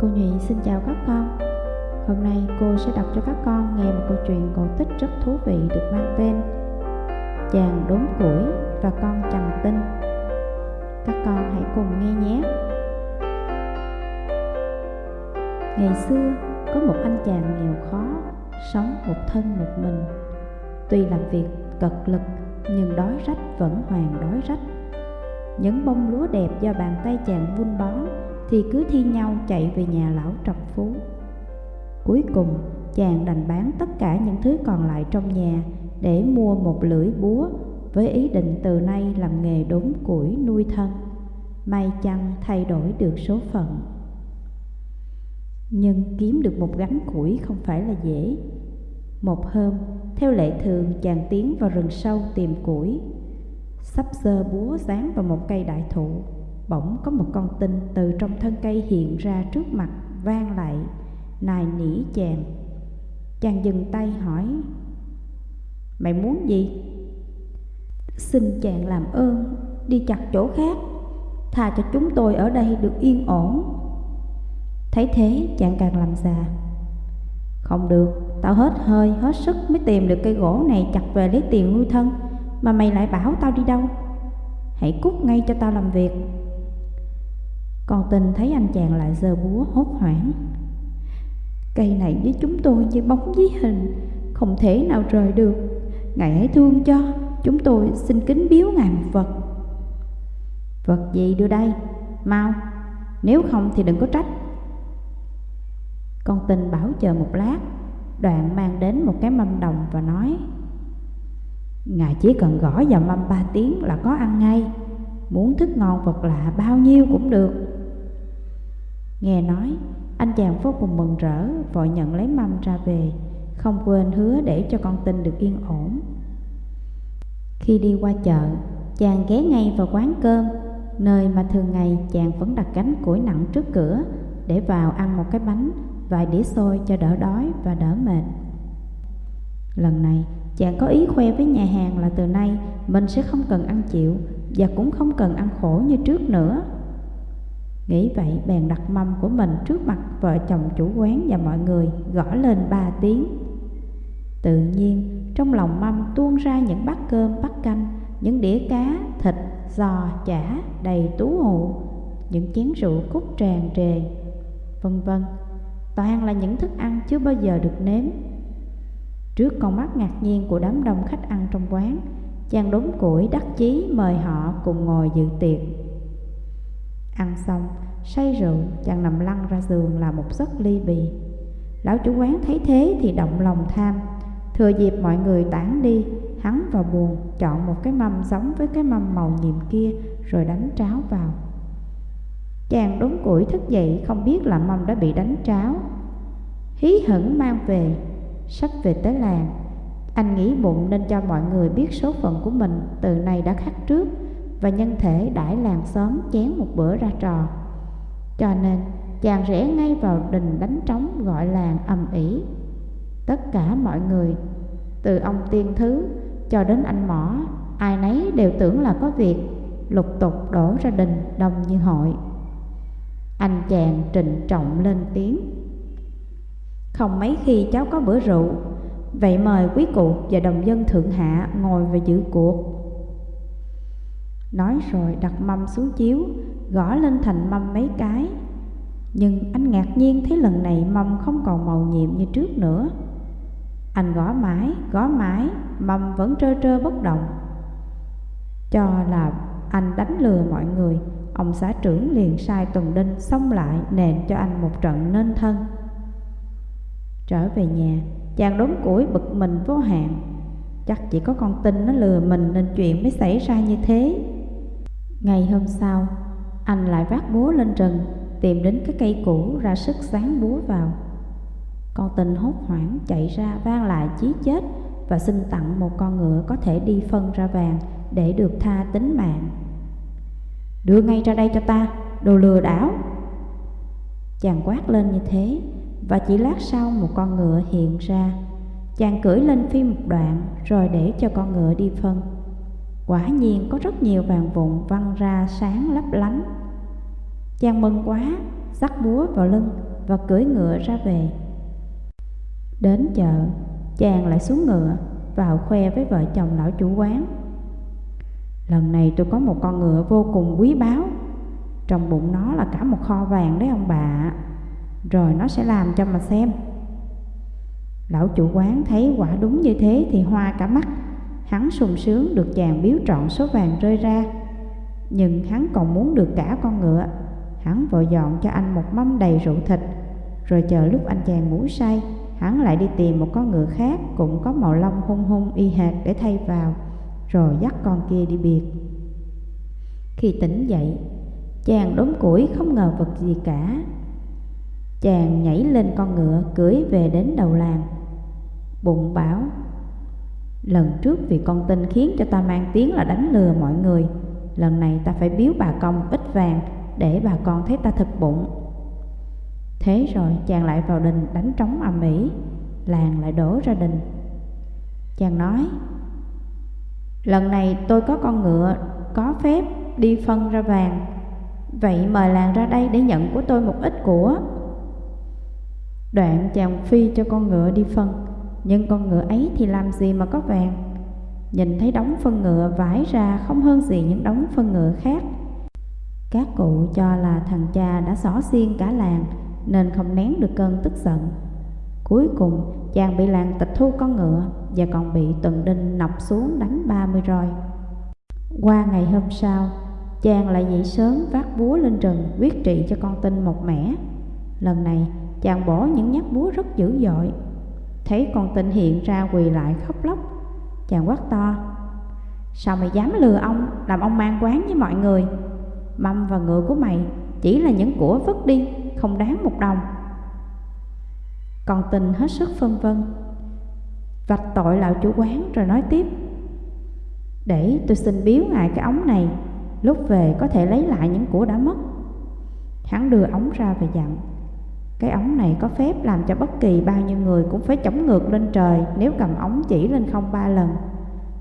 Cô Nhụy xin chào các con. Hôm nay cô sẽ đọc cho các con nghe một câu chuyện cổ tích rất thú vị được mang tên Chàng đốn củi và con chằn tinh. Các con hãy cùng nghe nhé. Ngày xưa, có một anh chàng nghèo khó Sống một thân một mình. Tuy làm việc cật lực, nhưng đói rách vẫn hoàn đói rách. Những bông lúa đẹp do bàn tay chàng vun bón thì cứ thi nhau chạy về nhà lão trọc phú. Cuối cùng, chàng đành bán tất cả những thứ còn lại trong nhà để mua một lưỡi búa với ý định từ nay làm nghề đốn củi nuôi thân. May chăng thay đổi được số phận. Nhưng kiếm được một gánh củi không phải là dễ. Một hôm, theo lệ thường chàng tiến vào rừng sâu tìm củi. Sắp sơ búa dán vào một cây đại thụ Bỗng có một con tinh từ trong thân cây hiện ra trước mặt vang lại, Nài nỉ chàng Chàng dừng tay hỏi, Mày muốn gì? Xin chàng làm ơn, Đi chặt chỗ khác Thà cho chúng tôi ở đây được yên ổn. Thấy thế, chàng càng làm già. Không được, Tao hết hơi, hết sức mới tìm được cây gỗ này chặt về lấy tiền nuôi thân, Mà mày lại bảo tao đi đâu? Hãy cút ngay cho tao làm việc. Còn tình thấy anh chàng lại giơ búa hốt hoảng. Cây này với chúng tôi như bóng với hình, Không thể nào rời được. Ngài hãy thương cho, Chúng tôi xin kính biếu Ngài một vật. Vật gì đưa đây? Mau. Nếu không thì đừng có trách. Con tình bảo chờ một lát, Đoạn mang đến một cái mâm đồng và nói, Ngài chỉ cần gõ vào mâm ba tiếng là có ăn ngay. Muốn thức ngon vật lạ bao nhiêu cũng được. Nghe nói, anh chàng vô cùng mừng rỡ, vội nhận lấy mâm ra về, không quên hứa để cho con tin được yên ổn. Khi đi qua chợ, chàng ghé ngay vào quán cơm, nơi mà thường ngày chàng vẫn đặt cánh củi nặng trước cửa để vào ăn một cái bánh, vài đĩa xôi cho đỡ đói và đỡ mệt. Lần này, chàng có ý khoe với nhà hàng là từ nay mình sẽ không cần ăn chịu và cũng không cần ăn khổ như trước nữa. Nghĩ vậy bèn đặt mâm của mình trước mặt vợ chồng chủ quán và mọi người gõ lên ba tiếng. Tự nhiên trong lòng mâm tuôn ra những bát cơm bát canh Những đĩa cá, thịt, giò, chả đầy tú hụ Những chén rượu cúc tràn trề Vân vân. Toàn là những thức ăn chưa bao giờ được nếm. Trước con mắt ngạc nhiên của đám đông khách ăn trong quán Chàng đốn củi đắc chí mời họ cùng ngồi dự tiệc. Ăn xong, say rượu, chàng nằm lăn ra giường là một giấc ly bì. Lão chủ quán thấy thế thì động lòng tham, thừa dịp mọi người tản đi, hắn vào buồn chọn một cái mâm giống với cái mâm màu nhiệm kia rồi đánh tráo vào. Chàng đốn củi thức dậy không biết là mâm đã bị đánh tráo. Hí hửng mang về, sắp về tới làng. Anh nghĩ bụng nên cho mọi người biết số phận của mình từ nay đã khắc trước và nhân thể đãi làng xóm chén một bữa ra trò. Cho nên chàng rẽ ngay vào đình đánh trống gọi làng ầm ĩ. Tất cả mọi người, từ ông tiên thứ cho đến anh mỏ, ai nấy đều tưởng là có việc, lục tục đổ ra đình đông như hội. Anh chàng trịnh trọng lên tiếng. Không mấy khi cháu có bữa rượu, vậy mời quý cụ và đồng dân thượng hạ ngồi và giữ cuộc Nói rồi đặt mâm xuống chiếu Gõ lên thành mâm mấy cái. Nhưng anh ngạc nhiên thấy lần này mâm không còn màu nhiệm như trước nữa. Anh gõ mãi, gõ mãi Mâm vẫn trơ trơ bất động. Cho là anh đánh lừa mọi người Ông xã trưởng liền sai Tuần Đinh xông lại nền cho anh một trận nên thân. Trở về nhà, chàng đốn củi bực mình vô hạn. Chắc chỉ có con tin nó lừa mình nên chuyện mới xảy ra như thế. Ngày hôm sau, anh lại vác búa lên rừng, tìm đến cái cây cũ ra sức sáng búa vào. Con tình hốt hoảng chạy ra vang lại chí chết và xin tặng một con ngựa có thể đi phân ra vàng để được tha tính mạng. Đưa ngay ra đây cho ta, đồ lừa đảo. Chàng quát lên như thế và chỉ lát sau một con ngựa hiện ra. Chàng cưỡi lên phi một đoạn rồi để cho con ngựa đi phân. Quả nhiên có rất nhiều vàng vụn văng ra sáng lấp lánh. Chàng mừng quá, dắt búa vào lưng và cưỡi ngựa ra về. Đến chợ, chàng lại xuống ngựa, vào khoe với vợ chồng lão chủ quán. Lần này tôi có một con ngựa vô cùng quý báu, trong bụng nó là cả một kho vàng đấy ông bà. Rồi nó sẽ làm cho mà xem. Lão chủ quán thấy quả đúng như thế thì hoa cả mắt. Hắn sung sướng được chàng biếu trọn số vàng rơi ra. Nhưng hắn còn muốn được cả con ngựa. Hắn vội dọn cho anh một mâm đầy rượu thịt. Rồi chờ lúc anh chàng ngủ say, Hắn lại đi tìm một con ngựa khác Cũng có màu lông hung hung y hệt để thay vào, Rồi dắt con kia đi biệt. Khi tỉnh dậy, Chàng đốn củi không ngờ vật gì cả. Chàng nhảy lên con ngựa cưỡi về đến đầu làng. Bụng bảo Lần trước vì con tin khiến cho ta mang tiếng là đánh lừa mọi người. Lần này ta phải biếu bà công ít vàng Để bà con thấy ta thực bụng. Thế rồi chàng lại vào đình đánh trống ầm ĩ, Làng lại đổ ra đình. Chàng nói, Lần này tôi có con ngựa, Có phép đi phân ra vàng. Vậy mời làng ra đây để nhận của tôi một ít của. Đoạn chàng phi cho con ngựa đi phân. Nhưng con ngựa ấy thì làm gì mà có vàng? Nhìn thấy đống phân ngựa vải ra không hơn gì những đống phân ngựa khác. Các cụ cho là thằng cha đã xỏ xiên cả làng, Nên không nén được cơn tức giận. Cuối cùng, chàng bị làng tịch thu con ngựa Và còn bị tuần đinh nọc xuống đánh ba mươi roi. Qua ngày hôm sau, Chàng lại dậy sớm vác búa lên rừng quyết trị cho con tinh một mẻ. Lần này, chàng bỏ những nhát búa rất dữ dội. Thấy con tịnh hiện ra quỳ lại khóc lóc, Chàng quát to, Sao mày dám lừa ông, Làm ông mang quán với mọi người? Mâm và ngựa của mày Chỉ là những của vứt đi, Không đáng một đồng. Con tình hết sức phân vân, Vạch tội lão chủ quán rồi nói tiếp, Để tôi xin biếu ngài cái ống này, Lúc về có thể lấy lại những của đã mất. Hắn đưa ống ra và dặn cái ống này có phép làm cho bất kỳ bao nhiêu người cũng phải chống ngược lên trời Nếu cầm ống chỉ lên không ba lần.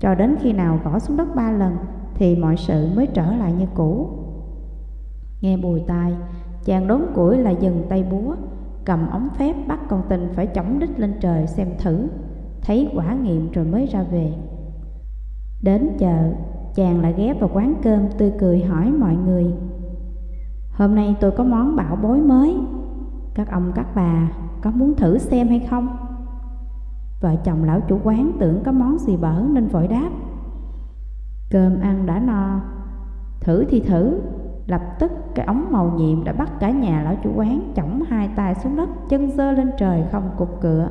Cho đến khi nào gõ xuống đất ba lần Thì mọi sự mới trở lại như cũ. Nghe bùi tai, Chàng đốn củi là dừng tay búa, Cầm ống phép bắt con tình phải chống đích lên trời xem thử, Thấy quả nghiệm rồi mới ra về. Đến chợ, Chàng lại ghé vào quán cơm tươi cười hỏi mọi người, Hôm nay tôi có món bảo bối mới. Các ông các bà có muốn thử xem hay không? Vợ chồng lão chủ quán tưởng có món gì bở nên vội đáp Cơm ăn đã no Thử thì thử Lập tức cái ống màu nhiệm đã bắt cả nhà lão chủ quán Chỏng hai tay xuống đất Chân dơ lên trời không cục cựa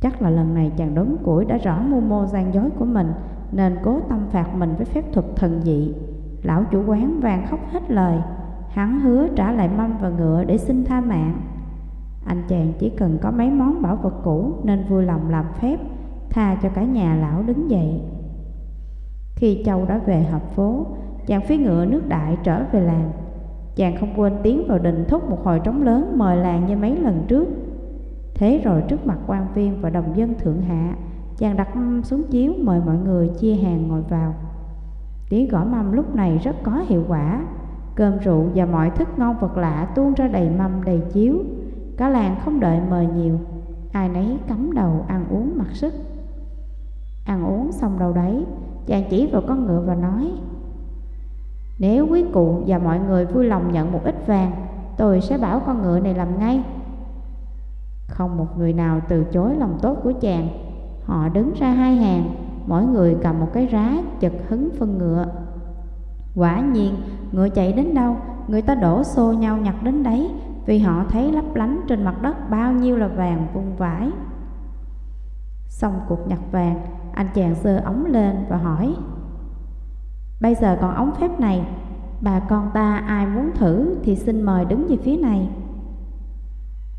Chắc là lần này chàng đốn củi đã rõ mưu mô gian dối của mình nên cố tâm phạt mình với phép thuật thần dị. Lão chủ quán vàng khóc hết lời, hắn hứa trả lại mâm và ngựa để xin tha mạng. Anh chàng chỉ cần có mấy món bảo vật cũ nên vui lòng làm phép, tha cho cả nhà lão đứng dậy. Khi Châu đã về hợp phố, chàng phi ngựa nước đại trở về làng. Chàng không quên tiến vào đình thúc một hồi trống lớn mời làng như mấy lần trước. Thế rồi trước mặt quan viên và đồng dân thượng hạ, Chàng đặt mâm xuống chiếu mời mọi người chia hàng ngồi vào Tiếng gõ mâm lúc này rất có hiệu quả Cơm rượu và mọi thức ngon vật lạ tuôn ra đầy mâm, đầy chiếu. Cả làng không đợi mời nhiều. Ai nấy cắm đầu ăn uống mặc sức. Ăn uống xong đâu đấy, Chàng chỉ vào con ngựa và nói, Nếu quý cụ và mọi người vui lòng nhận một ít vàng, Tôi sẽ bảo con ngựa này làm ngay. Không một người nào từ chối lòng tốt của chàng. Họ đứng ra hai hàng, Mỗi người cầm một cái rá chật hứng phân ngựa. Quả nhiên ngựa chạy đến đâu, Người ta đổ xô nhau nhặt đến đấy, Vì họ thấy lấp lánh trên mặt đất Bao nhiêu là vàng vung vãi. Xong cuộc nhặt vàng, Anh chàng sơ ống lên và hỏi, Bây giờ còn ống phép này, Bà con ta ai muốn thử Thì xin mời đứng về phía này.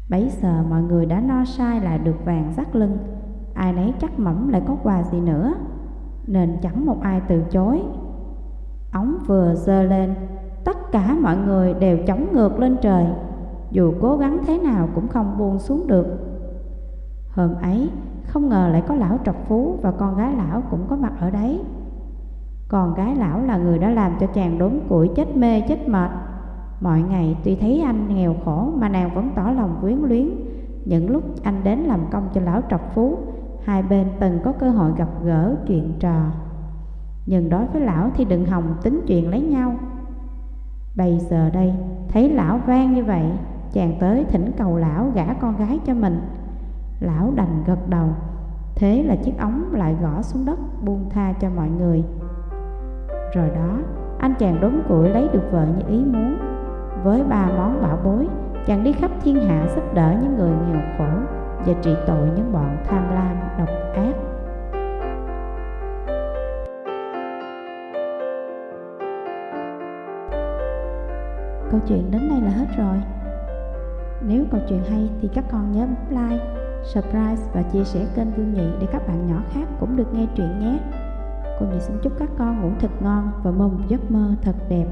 Bấy giờ mọi người đã no sai lại được vàng rắc lưng, ai nấy chắc mẩm lại có quà gì nữa, Nên chẳng một ai từ chối. Ống vừa dơ lên Tất cả mọi người đều chống ngược lên trời Dù cố gắng thế nào cũng không buông xuống được Hôm ấy không ngờ lại có lão trọc phú Và con gái lão cũng có mặt ở đấy Con gái lão là người đã làm cho chàng đốn củi chết mê chết mệt Mọi ngày tuy thấy anh nghèo khổ mà nàng vẫn tỏ lòng quyến luyến. Những lúc anh đến làm công cho lão trọc phú, hai bên từng có cơ hội gặp gỡ chuyện trò. Nhưng đối với lão thì đừng hòng tính chuyện lấy nhau. Bây giờ đây, thấy lão vang như vậy, chàng tới thỉnh cầu lão gả con gái cho mình. Lão đành gật đầu, thế là chiếc ống lại gõ xuống đất buông tha cho mọi người. Rồi đó, anh chàng đốn củi lấy được vợ như ý muốn. Với ba món bảo bối, chàng đi khắp thiên hạ giúp đỡ những người nghèo khổ và trị tội những bọn tham lam, độc ác. Câu chuyện đến đây là hết rồi. Nếu câu chuyện hay thì các con nhớ bấm like, subscribe và chia sẻ kênh Vương Nhị để các bạn nhỏ khác cũng được nghe chuyện nhé. Cô Nhị xin chúc các con ngủ thật ngon và mơ một giấc mơ thật đẹp.